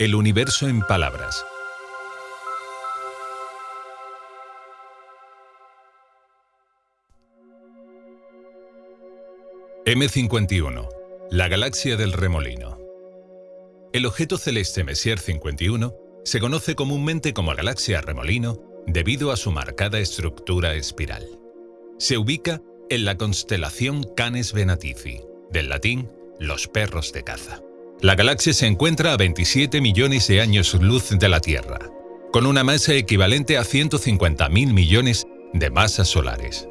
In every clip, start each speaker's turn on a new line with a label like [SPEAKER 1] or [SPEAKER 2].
[SPEAKER 1] El universo en palabras. M51, la galaxia del remolino. El objeto celeste Messier 51 se conoce comúnmente como galaxia remolino debido a su marcada estructura espiral. Se ubica en la constelación Canes Venatici, del latín los perros de caza. La galaxia se encuentra a 27 millones de años luz de la Tierra, con una masa equivalente a 150.000 millones de masas solares.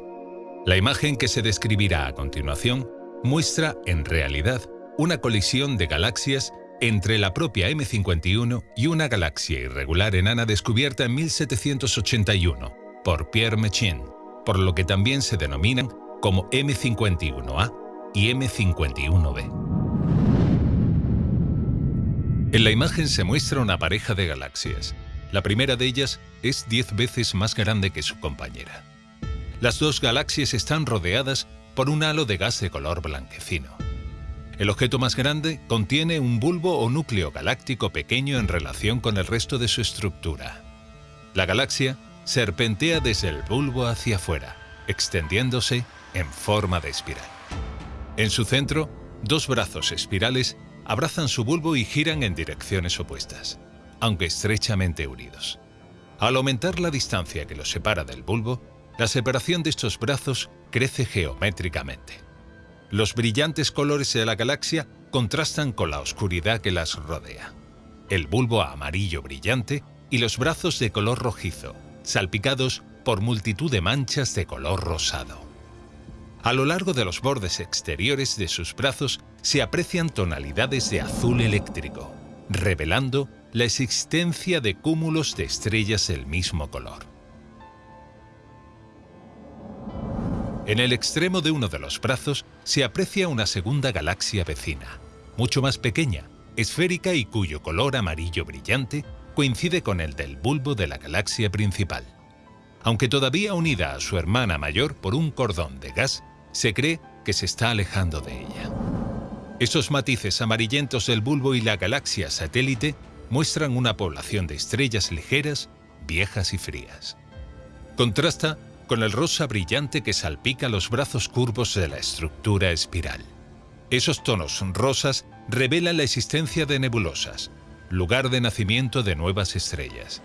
[SPEAKER 1] La imagen que se describirá a continuación muestra, en realidad, una colisión de galaxias entre la propia M51 y una galaxia irregular enana descubierta en 1781 por Pierre Méchain, por lo que también se denominan como M51A y M51B. En la imagen se muestra una pareja de galaxias. La primera de ellas es 10 veces más grande que su compañera. Las dos galaxias están rodeadas por un halo de gas de color blanquecino. El objeto más grande contiene un bulbo o núcleo galáctico pequeño en relación con el resto de su estructura. La galaxia serpentea desde el bulbo hacia afuera, extendiéndose en forma de espiral. En su centro, dos brazos espirales abrazan su bulbo y giran en direcciones opuestas, aunque estrechamente unidos. Al aumentar la distancia que los separa del bulbo, la separación de estos brazos crece geométricamente. Los brillantes colores de la galaxia contrastan con la oscuridad que las rodea. El bulbo amarillo brillante y los brazos de color rojizo, salpicados por multitud de manchas de color rosado. A lo largo de los bordes exteriores de sus brazos se aprecian tonalidades de azul eléctrico, revelando la existencia de cúmulos de estrellas del mismo color. En el extremo de uno de los brazos se aprecia una segunda galaxia vecina, mucho más pequeña, esférica y cuyo color amarillo brillante coincide con el del bulbo de la galaxia principal. Aunque todavía unida a su hermana mayor por un cordón de gas, se cree que se está alejando de ella. Esos matices amarillentos del bulbo y la galaxia satélite muestran una población de estrellas ligeras, viejas y frías. Contrasta con el rosa brillante que salpica los brazos curvos de la estructura espiral. Esos tonos rosas revelan la existencia de nebulosas, lugar de nacimiento de nuevas estrellas.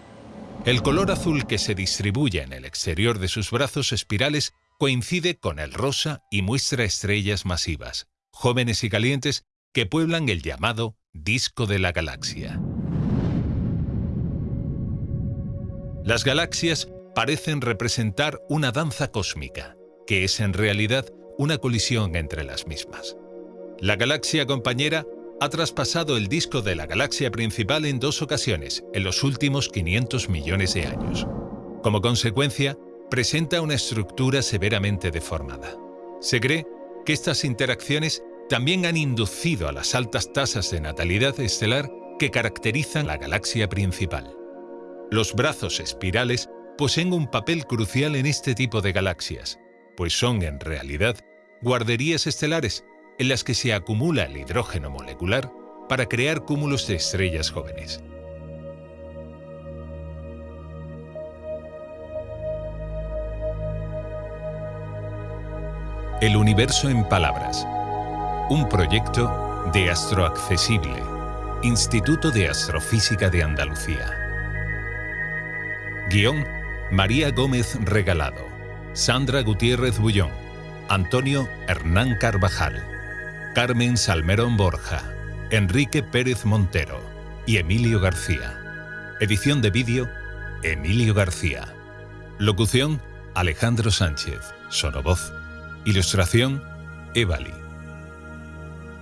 [SPEAKER 1] El color azul que se distribuye en el exterior de sus brazos espirales coincide con el rosa y muestra estrellas masivas, jóvenes y calientes, que pueblan el llamado disco de la galaxia. Las galaxias parecen representar una danza cósmica, que es en realidad una colisión entre las mismas. La galaxia compañera ha traspasado el disco de la galaxia principal en dos ocasiones en los últimos 500 millones de años. Como consecuencia, presenta una estructura severamente deformada. Se cree que estas interacciones también han inducido a las altas tasas de natalidad estelar que caracterizan la galaxia principal. Los brazos espirales poseen un papel crucial en este tipo de galaxias, pues son en realidad guarderías estelares en las que se acumula el hidrógeno molecular para crear cúmulos de estrellas jóvenes. El universo en palabras. Un proyecto de Astroaccesible, Instituto de Astrofísica de Andalucía. Guión, María Gómez Regalado, Sandra Gutiérrez Bullón, Antonio Hernán Carvajal, Carmen Salmerón Borja, Enrique Pérez Montero y Emilio García. Edición de vídeo, Emilio García. Locución, Alejandro Sánchez. Sonovoz. Ilustración, Evali.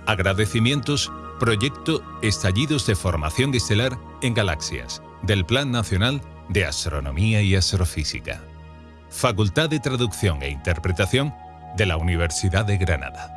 [SPEAKER 1] Agradecimientos, Proyecto Estallidos de Formación Estelar en Galaxias, del Plan Nacional de Astronomía y Astrofísica. Facultad de Traducción e Interpretación de la Universidad de Granada.